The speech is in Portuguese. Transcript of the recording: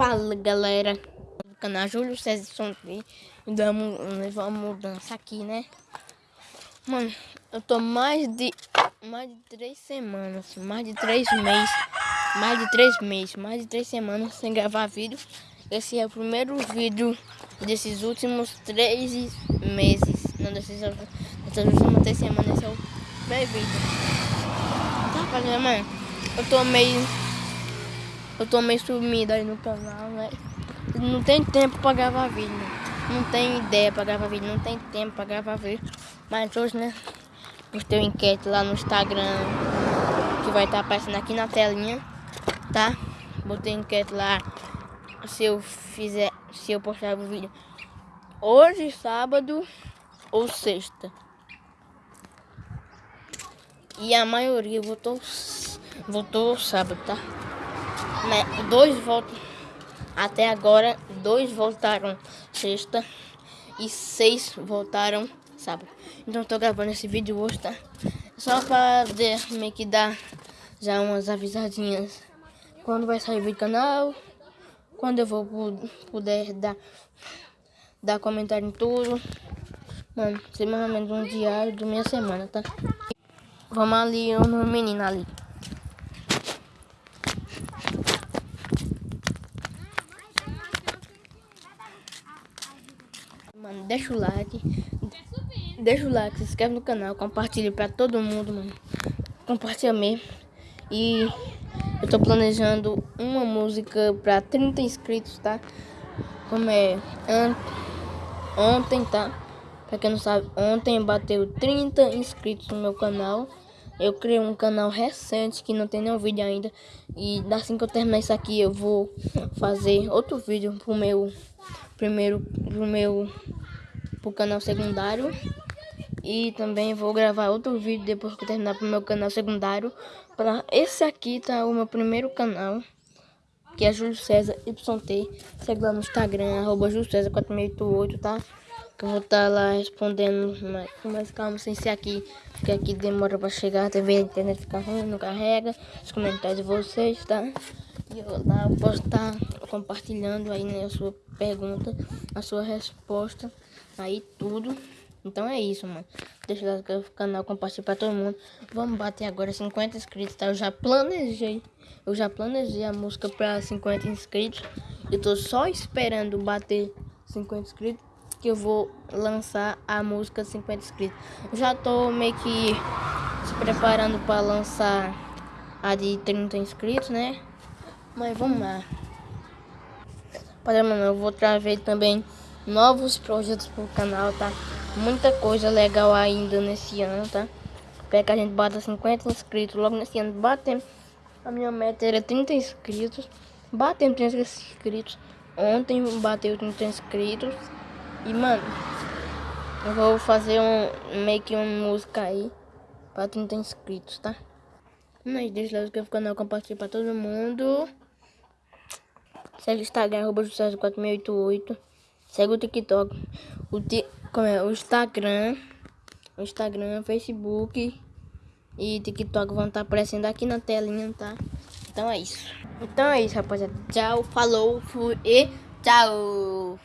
Fala galera do canal Júlio César Sonri Vamos levar uma mudança aqui né Mano, eu tô mais de mais de três semanas, mais de três meses, mais de três meses, mais de três semanas sem gravar vídeo. Esse é o primeiro vídeo desses últimos três meses. Não, desses, dessas últimas três semanas, esse é o primeiro vídeo. Tá fazendo, mano? Eu tô meio eu tô meio sumido aí no canal, né? Não tem tempo pra gravar vídeo, né? Não tem ideia pra gravar vídeo, não tem tempo pra gravar vídeo. Mas hoje, né? Postei um enquete lá no Instagram que vai estar tá aparecendo aqui na telinha, tá? Botei enquete lá se eu fizer, se eu postar o vídeo hoje, sábado ou sexta. E a maioria votou, votou sábado, tá? Dois votos até agora, dois votaram sexta e seis votaram sábado. Então tô gravando esse vídeo hoje, tá? Só para meio que dar já umas avisadinhas quando vai sair o vídeo do canal, quando eu vou poder dar, dar comentário em tudo. Mano, semanalmente um diário da minha semana, tá? Vamos ali, no menino ali. Mano, deixa o like. Deixa o like, se inscreve no canal, compartilha pra todo mundo, mano. Compartilha mesmo. E eu tô planejando uma música pra 30 inscritos, tá? Como é ontem, tá? Pra quem não sabe, ontem bateu 30 inscritos no meu canal. Eu criei um canal recente que não tem nenhum vídeo ainda. E assim que eu terminar isso aqui, eu vou fazer outro vídeo pro meu primeiro pro meu pro canal secundário. E também vou gravar outro vídeo depois que eu terminar pro meu canal secundário. Para esse aqui tá o meu primeiro canal, que é Júlio César YT. Segue lá no Instagram, arroba Júlio César 4688, tá? Eu vou estar tá lá respondendo mais, mais calma, sem ser aqui, porque aqui demora para chegar, a TV a internet fica ruim, não carrega, os comentários de vocês, tá? E eu lá eu posso estar tá compartilhando aí né, a sua pergunta, a sua resposta, aí tudo. Então é isso, mano. Deixa o canal, compartilhar para todo mundo. Vamos bater agora 50 inscritos, tá? Eu já planejei, eu já planejei a música para 50 inscritos. Eu tô só esperando bater 50 inscritos que eu vou lançar a música 50 inscritos. Já tô meio que se preparando para lançar a de 30 inscritos, né? Mas vamos lá. Para mano, eu vou trazer também novos projetos pro canal, tá? Muita coisa legal ainda nesse ano, tá? Espero que a gente bata 50 inscritos logo nesse ano. Batemos. A minha meta era 30 inscritos. Batemos 30 inscritos. Ontem bateu 30 inscritos. E, mano, eu vou fazer um, meio que uma música aí pra 30 inscritos, tá? Mas deixa lá que o canal compartilha pra todo mundo. Segue o Instagram, arroba 4688. Segue o TikTok. O, ti, como é, o Instagram. O Instagram, Facebook e TikTok vão estar tá aparecendo aqui na telinha, tá? Então é isso. Então é isso, rapaziada. Tchau, falou, fui e tchau.